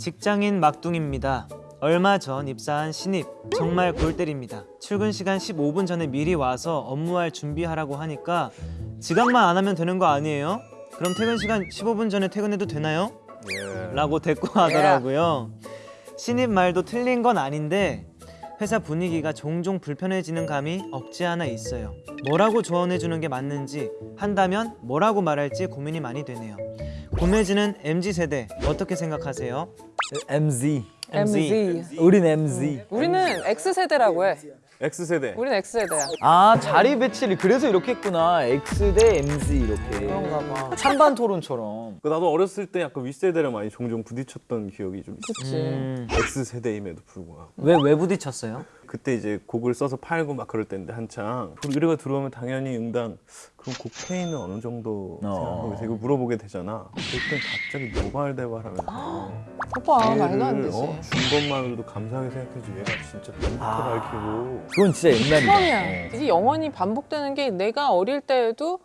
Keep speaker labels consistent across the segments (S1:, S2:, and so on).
S1: 직장인 막둥입니다. 얼마 전 입사한 신입 정말 골 때립니다. 출근 시간 15분 전에 미리 와서 업무할 준비하라고 하니까 지각만 안 하면 되는 거 아니에요? 그럼 퇴근 시간 15분 전에 퇴근해도 되나요? 라고 대꾸하더라고요. 신입 말도 틀린 건 아닌데 회사 분위기가 종종 불편해지는 감이 없지 않아 있어요. 뭐라고 조언해 주는 게 맞는지 한다면 뭐라고 말할지 고민이 많이 되네요. 고매지는 MZ 세대 어떻게 생각하세요?
S2: MZ.
S3: MZ.
S2: 우린 MZ.
S3: 우리는 X세대라고 해.
S4: X세대.
S3: 우리는 X세대야.
S2: 아 자리 배치를 그래서 이렇게 했구나. X 대 MZ 이렇게.
S3: 그런가 봐.
S2: 찬반 토론처럼.
S4: 그 나도 어렸을 때 약간 윗세대랑 많이 종종 부딪혔던 기억이 좀 있어.
S3: 그치.
S1: 음,
S4: X세대임에도 불구하고.
S1: 왜, 왜 부딪혔어요?
S4: 그때 이제 곡을 써서 팔고 막 그럴 때인데 한창 의뢰가 들어오면 당연히 응당 그럼 곡 페이는 어느 정도
S2: 어.
S4: 생각하고? 이거 물어보게 되잖아 그때 갑자기 노발대발하면서
S3: 오빠 말도 안 되지.
S4: 어? 준 것만으로도 감사하게 생각해야지 얘가 진짜 빈부터 밝히고
S2: 그건 진짜 옛날이다.
S3: 처음이야. 이게 영원히 반복되는 게 내가 어릴 때에도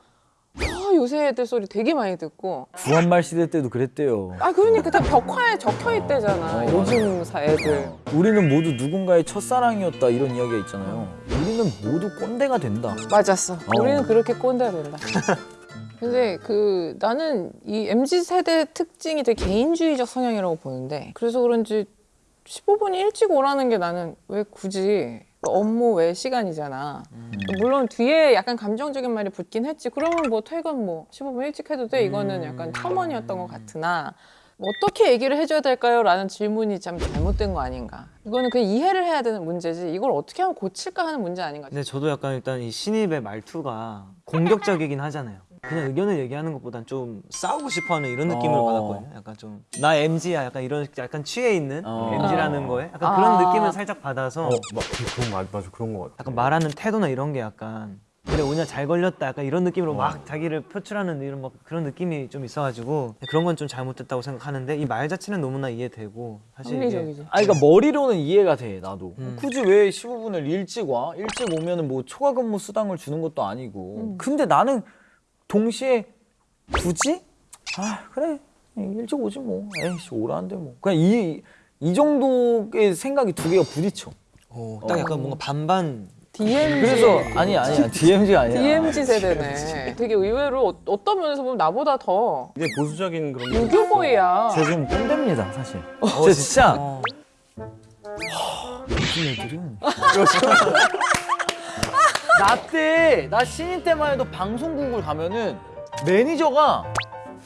S3: 아, 요새 애들 소리 되게 많이 듣고.
S2: 구한말 시대 때도 그랬대요.
S3: 아 그러니까 다 벽화에 적혀 있대잖아
S2: 어,
S3: 요즘 사 애들.
S2: 우리는 모두 누군가의 첫사랑이었다 이런 이야기가 있잖아요. 우리는 모두 꼰대가 된다.
S3: 맞았어. 우리는 그렇게 꼰대가 된다. 근데 그 나는 이 MZ 세대 특징이 되게 개인주의적 성향이라고 보는데 그래서 그런지 15분이 일찍 오라는 게 나는 왜 굳이 업무 외 시간이잖아. 물론 뒤에 약간 감정적인 말이 붙긴 했지. 그러면 뭐 퇴근 뭐 15분 일찍 해도 돼. 이거는 약간 첨언이었던 것 같으나 뭐 어떻게 얘기를 해줘야 될까요? 라는 질문이 참 잘못된 거 아닌가. 이거는 그냥 이해를 해야 되는 문제지. 이걸 어떻게 하면 고칠까 하는 문제 아닌가.
S1: 근데 저도 약간 일단 이 신입의 말투가 공격적이긴 하잖아요. 그냥 의견을 얘기하는 것보단 좀 싸우고 싶어하는 이런 느낌을
S2: 어.
S1: 받았거든요. 약간 좀 나 MZ야 약간 이런 약간 취해 있는
S2: 어.
S1: MZ라는 거에 약간
S3: 아.
S1: 그런 느낌을 살짝 받아서
S4: 어, 막 그런 거 맞- 맞아 그런 거 같아
S1: 약간 말하는 태도나 이런 게 약간 그래 오늘 잘 걸렸다 약간 이런 느낌으로 막 자기를 표출하는 이런 막 그런 느낌이 좀 있어가지고 그런 건 좀 잘못됐다고 생각하는데 이 말 자체는 너무나 이해되고 사실 이게.
S2: 아니 그러니까 머리로는 이해가 돼 나도.
S1: 음.
S2: 굳이 왜 15분을 일찍 와? 일찍 오면은 뭐 초과 근무 수당을 주는 것도 아니고. 근데 나는 동시에 굳이 아 그래 일찍 오지 뭐. 에이씨 오라는데 뭐. 그냥 이 이 정도의 생각이 두 개가 부딪혀.
S1: 어, 딱 약간 뭔가 반반
S3: DMZ.
S2: 그래서 아니 아니야 DMZ가 아니야.
S3: DMZ 세대네. 되게 의외로 어- 어떤 면에서 보면 나보다 더
S4: 이게 보수적인 그런 거
S3: 유교boy야.
S2: 제가 좀 꼰대입니다 사실. 저 진짜
S1: 어.
S2: 요즘 애들은 나 때 나 신인 때만 해도 방송국을 가면은 매니저가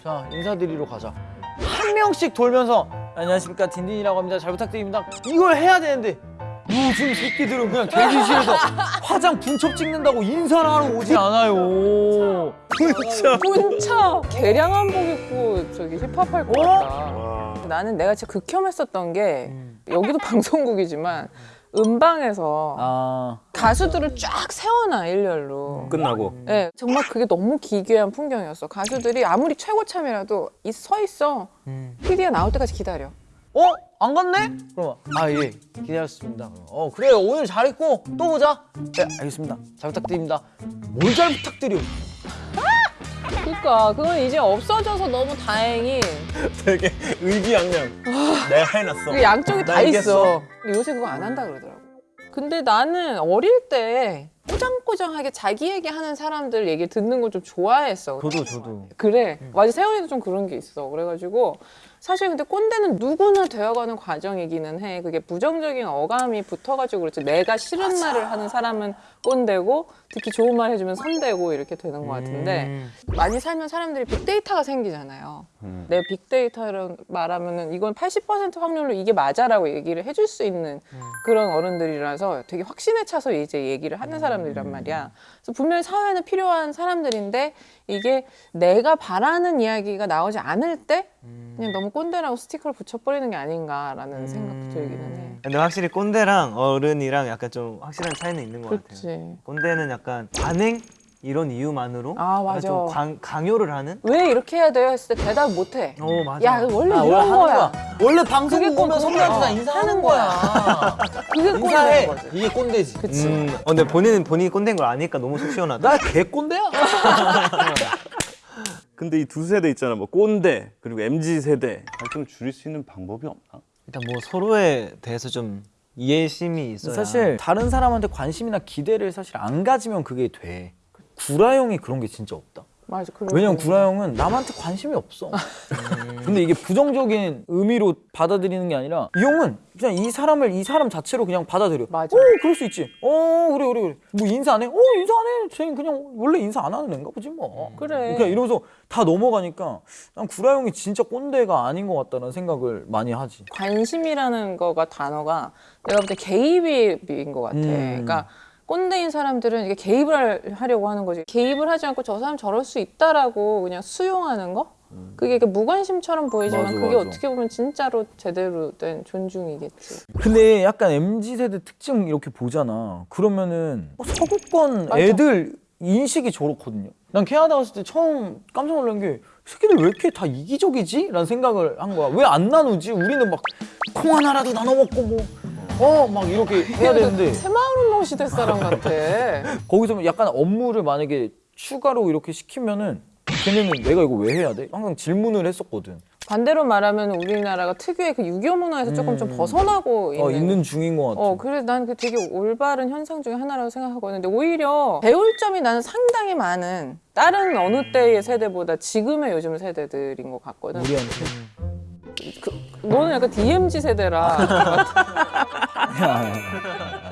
S2: 자 인사드리러 가자. 한 명씩 돌면서 안녕하십니까 딘딘이라고 합니다. 잘 부탁드립니다. 이걸 해야 되는데 요즘 새끼들은 그냥 대기실에서 화장 분첩 찍는다고 인사를 하러 오지 않아요.
S3: 문차 개량 한 복 입고 저기 힙합 할 것 같다.
S4: 와.
S3: 나는 내가 진짜 극혐했었던 게 여기도 방송국이지만 음방에서
S2: 아
S3: 가수들을 쫙 세워놔 일렬로.
S4: 끝나고
S3: 네, 정말 그게 너무 기괴한 풍경이었어. 가수들이 아무리 최고참이라도 이- 서 있어.
S1: 음.
S3: PD가 나올 때까지 기다려.
S2: 어? 안 갔네? 그러면 아예 기다렸습니다 어 그래요 오늘 잘했고 또 보자 네 알겠습니다 잘 부탁드립니다 뭘 잘 부탁드려
S3: 그러니까 그건 이제 없어져서 너무 다행히
S4: 되게 의기양양 내가 해놨어
S3: 그 양쪽이
S4: 나
S3: 다. 있어. 근데 요새 그거 안 한다 그러더라고. 근데 나는 어릴 때 꼬장꼬장하게 자기 얘기하는 사람들 얘기 듣는 걸 좀 좋아했어.
S1: 저도 저도
S3: 그래. 맞아. 세훈이도 좀 그런 게 있어. 그래가지고 사실 근데 꼰대는 누구나 되어가는 과정이기는 해. 그게 부정적인 어감이 붙어가지고 그렇지. 내가 싫은 말을 하는 사람은 꼰대고 특히 좋은 말 해주면 선대고 이렇게 되는 것 같은데
S1: 음.
S3: 많이 살면 사람들이 빅데이터가 생기잖아요.
S4: 음.
S3: 내 빅데이터를 말하면은 이건 80% 확률로 이게 맞아라고 얘기를 해줄 수 있는 그런 어른들이라서 되게 확신에 차서 이제 얘기를 하는 사람들이란 말이야. 그래서 분명히 사회는 필요한 사람들인데 이게 내가 바라는 이야기가 나오지 않을 때 그냥 너무 꼰대라고 스티커를 붙여버리는 게 아닌가라는 생각도 들기는 해.
S1: 근데 확실히 꼰대랑 어른이랑 약간 좀 확실한 차이는 있는 것 같아요.
S3: 그렇지.
S1: 꼰대는 약간 반행 이런 이유만으로
S3: 아, 맞아.
S1: 좀 강, 강요를 하는.
S3: 왜 이렇게 해야 돼요? 했을 때 대답 못 해.
S1: 어 맞아.
S3: 야, 원래
S2: 아, 원래
S3: 이런 거야.
S2: 거야 원래
S3: 그게
S2: 방송국
S3: 꼭
S2: 오면 선배한테 다
S3: 그거야.
S2: 인사하는
S3: 하는
S2: 거야
S3: 그게 거지.
S2: 이게 꼰대지
S3: 그치.
S1: 음, 어, 근데 본인은 본인이 꼰대인 걸 아니까 너무 속 시원하다.
S2: 나 개 꼰대야
S4: 근데 이 두 세대 있잖아. 뭐 꼰대 그리고 MZ 세대 갈등을 줄일 수 있는 방법이 없나?
S1: 일단 뭐 서로에 대해서 좀 이해심이 있어야
S2: 사실 다른 사람한테 관심이나 기대를 사실 안 가지면 그게 돼. 구라 형이 그런 게 진짜 없다.
S3: 맞아.
S2: 왜냐면
S3: 수
S2: 구라 형은 남한테 관심이 없어. 근데 이게 부정적인 의미로 받아들이는 게 아니라 이 형은 그냥 이 사람을 이 사람 자체로 그냥 받아들여.
S3: 맞아.
S2: 어, 그럴 수 있지. 어, 그래, 그래, 그래. 뭐 인사 안 해? 어, 인사 안 해. 쟤는 그냥 원래 인사 안 하는 애인가 보지 뭐.
S3: 그래.
S2: 그냥 이러면서 다 넘어가니까 난 구라 형이 진짜 꼰대가 아닌 것 같다는 생각을 많이 하지.
S3: 관심이라는 거가 단어가 내가 볼 때 개입인 것 같아.
S2: 음.
S3: 그러니까 꼰대인 사람들은 이게 개입을 할- 하려고 하는 거지. 개입을 하지 않고 저 사람 저럴 수 있다라고 그냥 수용하는 거? 그게 이렇게 무관심처럼 보이지만
S2: 음. 맞아,
S3: 그게
S2: 맞아.
S3: 어떻게 보면 진짜로 제대로 된 존중이겠지.
S2: 근데 약간 MZ 세대 특징 이렇게 보잖아. 그러면은 어, 서구권
S3: 맞아.
S2: 애들 인식이 저렇거든요. 난 캐나다 갔을 때 처음 깜짝 놀란 게 새끼들 왜 이렇게 다 이기적이지? 라는 생각을 한 거야. 왜 안 나누지? 우리는 막 콩 하나라도 나눠 먹고 뭐 어 막 이렇게 해야 되는데
S3: 새마을운동 시대 사람 같아.
S2: 거기서 약간 업무를 만약에 추가로 이렇게 시키면은 걔네는 내가 이거 왜 해야 돼? 항상 질문을 했었거든.
S3: 반대로 말하면 우리나라가 특유의 그 유교 문화에서 조금 좀 벗어나고 있는.
S2: 어, 있는 중인 것 같아.
S3: 어, 그래 난그 되게 올바른 현상 중에 하나라고 생각하거든. 근데 오히려 배울 점이 나는 상당히 많은 다른 어느 때의 세대보다 지금의 요즘 세대들인 것 같거든.
S2: 우리한테.
S3: 너는 약간 DMZ 세대라.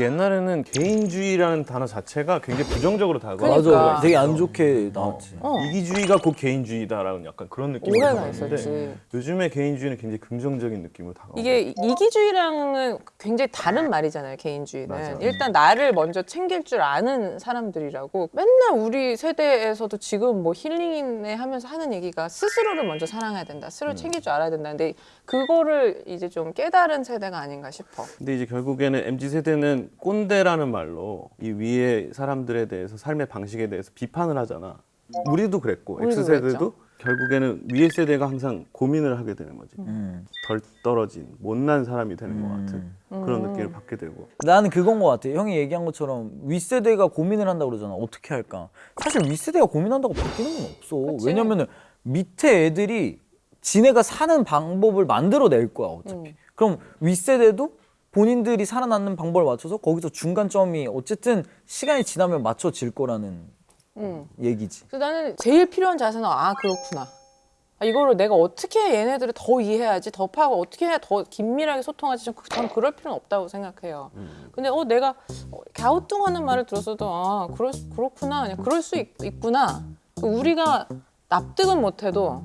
S4: 옛날에는 개인주의라는 단어 자체가 굉장히 부정적으로 다가와.
S3: 그러니까.
S2: 맞아. 되게 안 좋게 나왔지.
S3: 어,
S4: 이기주의가 곧 개인주의다라는 약간 그런 느낌이 들었는데. 요즘의 개인주의는 굉장히 긍정적인 느낌으로 다가와.
S3: 이게 이기주의랑은 굉장히 다른 말이잖아요, 개인주의는.
S4: 맞아.
S3: 일단 나를 먼저 챙길 줄 아는 사람들이라고 맨날 우리 세대에서도 지금 뭐 힐링이네 하면서 하는 얘기가 스스로를 먼저 사랑해야 된다. 스스로 챙길 줄 알아야 된다. 근데 그거를 이제 좀 깨달은 세대가 아닌가 싶어.
S4: 근데 이제 결국에는 mz 세대는 꼰대라는 말로 이 위에 사람들에 대해서 삶의 방식에 대해서 비판을 하잖아. 우리도 그랬고
S3: 우리도
S4: x 세대도 결국에는 위에 세대가 항상 고민을 하게 되는 거지.
S2: 음.
S4: 덜 떨어진 못난 사람이 되는 것 같은
S3: 음.
S4: 그런 느낌을 받게 되고.
S2: 나는 그건 것 같아. 형이 얘기한 것처럼 윗세대가 고민을 한다고 그러잖아. 어떻게 할까? 사실 윗세대가 고민한다고 바뀌는 건 없어.
S3: 그치.
S2: 왜냐면은 밑에 애들이 지네가 사는 방법을 만들어낼 거야, 어차피.
S3: 음.
S2: 그럼 윗세대도 본인들이 살아남는 방법을 맞춰서 거기서 중간점이 어쨌든 시간이 지나면 맞춰질 거라는
S3: 음.
S2: 얘기지.
S3: 그래서 나는 제일 필요한 자세는 아 그렇구나. 아, 이거를 내가 어떻게 얘네들을 더 이해하지, 더 파고 어떻게 해야 더 긴밀하게 소통하지, 좀 그- 저는 그럴 필요는 없다고 생각해요. 근데 어 내가 어, 갸우뚱하는 말을 들었어도 아 그럴 수- 그렇구나, 그냥 그럴 수 있, 있구나. 우리가 납득은 못해도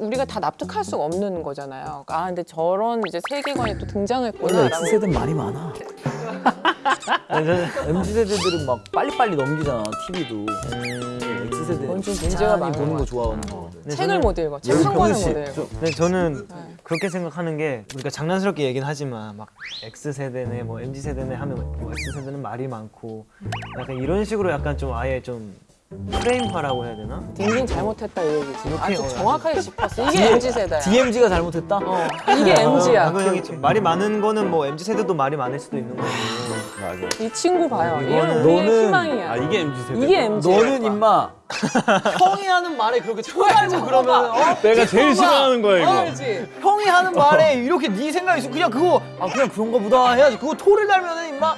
S3: 우리가 다 납득할 수가 없는 거잖아요. 아 근데 저런 이제 세계관이 또
S2: 원래
S3: 등장했구나라고.
S2: X세대는 말이 많아. MZ세대들은 막 빨리빨리 넘기잖아, TV도. X세대는
S3: 뭔좀 문제가
S2: 천천히
S3: 많은
S2: 보는 것거 좋아하는 거.
S1: 근데
S3: 책을 못 읽어, 책 한 권을 못. 읽어.
S1: 근데 저는
S3: 네.
S1: 그렇게 생각하는 게 우리가 장난스럽게 얘기는 하지만 막 X 세대네 뭐 MZ 세대네 하면 뭐 X 세대는 말이 많고 약간 이런 식으로 약간 좀 아예 좀 프레임화라고 해야 되나?
S3: 딘딘 잘못했다 이 얘기지. 아주
S1: 어,
S3: 정확하게 짚었어. 이게 MZ 세대야.
S2: DMZ가 잘못했다?
S3: 어, 이게 MZ야.
S1: 방금 형이 좀 말이 많은 거는 뭐 MZ 세대도 말이 많을 수도 있는 거고.
S4: 맞아.
S3: 이 친구 봐요. 이건 우리의
S2: 너는-
S3: 희망이야.
S4: 아 이게 mz 세대.
S3: 이게 MZ.
S2: 너는 임마 형이 하는 말에 그렇게 쳐가지고 그러면 어?
S4: 내가 제일 싫어하는 거야 이거.
S3: 그렇지.
S2: 형이 하는 말에 이렇게 네 생각이 있어 그냥 그거 아 그냥 그런가 보다 해야지 그거 토를 달면은 임마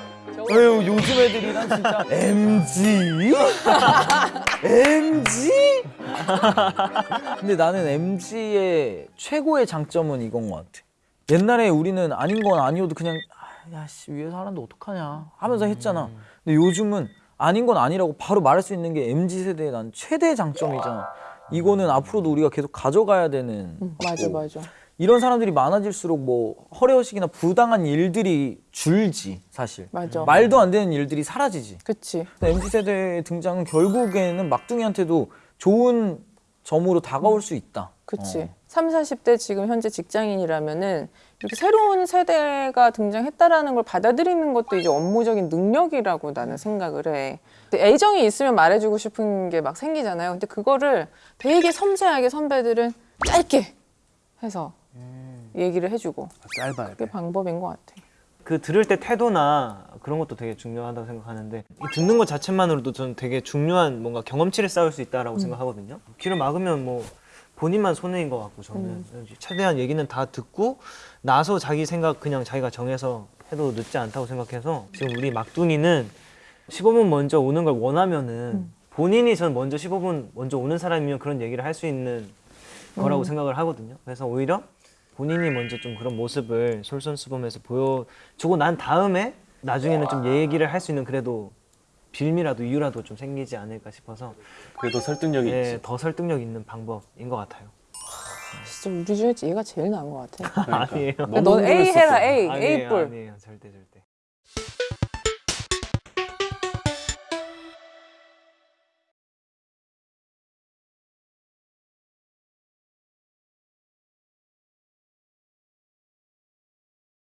S2: 에휴 요즘 애들이 난 진짜 MG? MG? 근데 나는 MG의 최고의 장점은 이건 것 같아 옛날에 우리는 아닌 건 아니어도 그냥 아, 야씨 위에서 하는데 어떡하냐 하면서 했잖아 근데 요즘은 아닌 건 아니라고 바로 말할 수 있는 게 MZ 세대의 난 최대 장점이잖아 이거는 앞으로도 우리가 계속 가져가야 되는
S3: 맞아, 맞아.
S2: 이런 사람들이 많아질수록 뭐 허례허식이나 부당한 일들이 줄지 사실
S3: 맞아.
S2: 말도 안 되는 일들이 사라지지
S3: 그치.
S2: MZ 세대의 등장은 결국에는 막둥이한테도 좋은 점으로 다가올 수 있다
S3: 그치.
S2: 어.
S3: 3, 40대 지금 현재 직장인이라면은 이렇게 새로운 세대가 등장했다라는 걸 받아들이는 것도 이제 업무적인 능력이라고 나는 생각을 해. 애정이 있으면 말해주고 싶은 게 막 생기잖아요. 근데 그거를 되게 섬세하게 선배들은 짧게 해서 얘기를 해주고
S4: 짧아야
S3: 그게
S4: 돼.
S3: 방법인 것 같아.
S1: 그 들을 때 태도나 그런 것도 되게 중요하다고 생각하는데 이 듣는 것 자체만으로도 저는 되게 중요한 뭔가 경험치를 쌓을 수 있다라고 생각하거든요. 귀를 막으면 뭐 본인만 손해인 것 같고 저는 최대한 얘기는 다 듣고 나서 자기 생각 그냥 자기가 정해서 해도 늦지 않다고 생각해서 지금 우리 막둥이는 15분 먼저 오는 걸 원하면은 본인이 전 먼저 15분 먼저 오는 사람이면 그런 얘기를 할 수 있는 거라고 생각을 하거든요. 그래서 오히려 본인이 먼저 좀 그런 모습을 솔선수범해서 보여주고 난 다음에 나중에는 좀 얘기를 할 수 있는 그래도 빌미라도 이유라도 좀 생기지 않을까 싶어서
S4: 그래도 설득력이
S1: 예,
S4: 있지.
S1: 더 설득력 있는 방법인 것 같아요.
S3: 진짜 우리 중에 얘가 제일 나은 것 같아.
S4: 그러니까.
S1: 아니에요.
S3: 넌 A. 해라 A A
S1: 아니에요,
S3: 뿔.
S1: 아니에요, 절대 절대.